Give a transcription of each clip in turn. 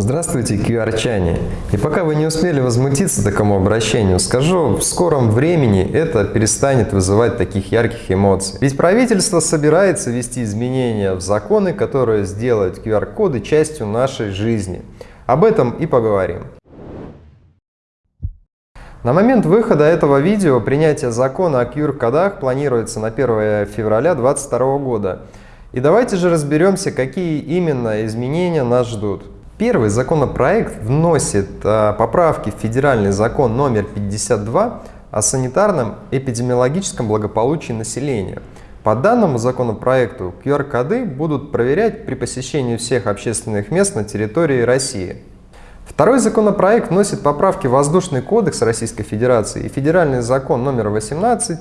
Здравствуйте, QR-чане! И пока вы не успели возмутиться такому обращению, скажу, в скором времени это перестанет вызывать таких ярких эмоций. Ведь правительство собирается ввести изменения в законы, которые сделают QR-коды частью нашей жизни. Об этом и поговорим. На момент выхода этого видео принятие закона о QR-кодах планируется на 1 февраля 2022 года. И давайте же разберемся, какие именно изменения нас ждут. Первый законопроект вносит а, поправки в федеральный закон номер 52 о санитарном эпидемиологическом благополучии населения. По данному законопроекту QR-коды будут проверять при посещении всех общественных мест на территории России. Второй законопроект вносит поправки в Воздушный кодекс Российской Федерации и Федеральный закон номер 18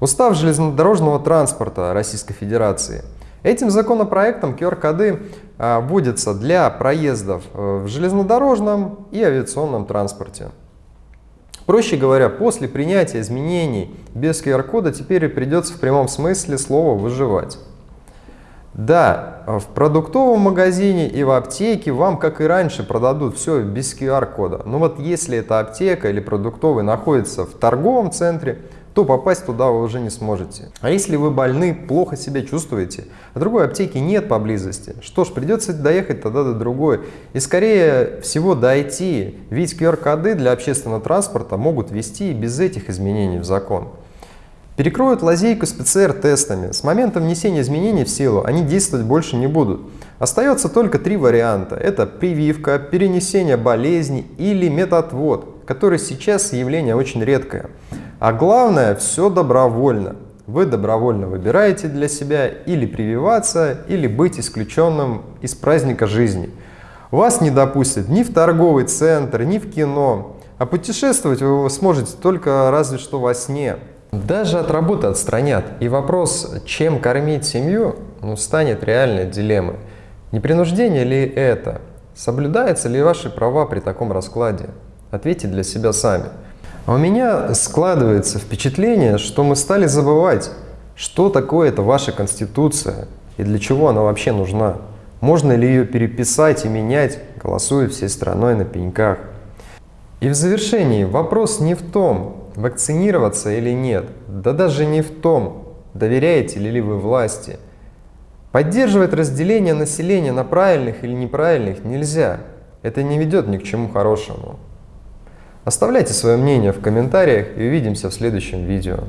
Устав железнодорожного транспорта Российской Федерации – Этим законопроектом QR-коды а, вводятся для проездов э, в железнодорожном и авиационном транспорте. Проще говоря, после принятия изменений без QR-кода теперь придется в прямом смысле слова выживать. Да, в продуктовом магазине и в аптеке вам, как и раньше, продадут все без QR-кода. Но вот если эта аптека или продуктовый находится в торговом центре, то попасть туда вы уже не сможете. А если вы больны, плохо себя чувствуете, а другой аптеки нет поблизости, что ж, придется доехать тогда до другой. И скорее всего дойти, ведь QR-коды для общественного транспорта могут вести и без этих изменений в закон. Перекроют лазейку с ПЦР-тестами. С момента внесения изменений в силу они действовать больше не будут. Остается только три варианта. Это прививка, перенесение болезни или методвод, который сейчас явление очень редкое. А главное, все добровольно. Вы добровольно выбираете для себя или прививаться, или быть исключенным из праздника жизни. Вас не допустят ни в торговый центр, ни в кино, а путешествовать вы сможете только разве что во сне. Даже от работы отстранят, и вопрос, чем кормить семью, ну, станет реальной дилеммой. Непринуждение ли это? Соблюдаются ли ваши права при таком раскладе? Ответьте для себя сами. А у меня складывается впечатление, что мы стали забывать, что такое это ваша Конституция и для чего она вообще нужна. Можно ли ее переписать и менять, голосуя всей страной на пеньках. И в завершении вопрос не в том, вакцинироваться или нет, да даже не в том, доверяете ли вы власти. Поддерживать разделение населения на правильных или неправильных нельзя. Это не ведет ни к чему хорошему. Оставляйте свое мнение в комментариях и увидимся в следующем видео.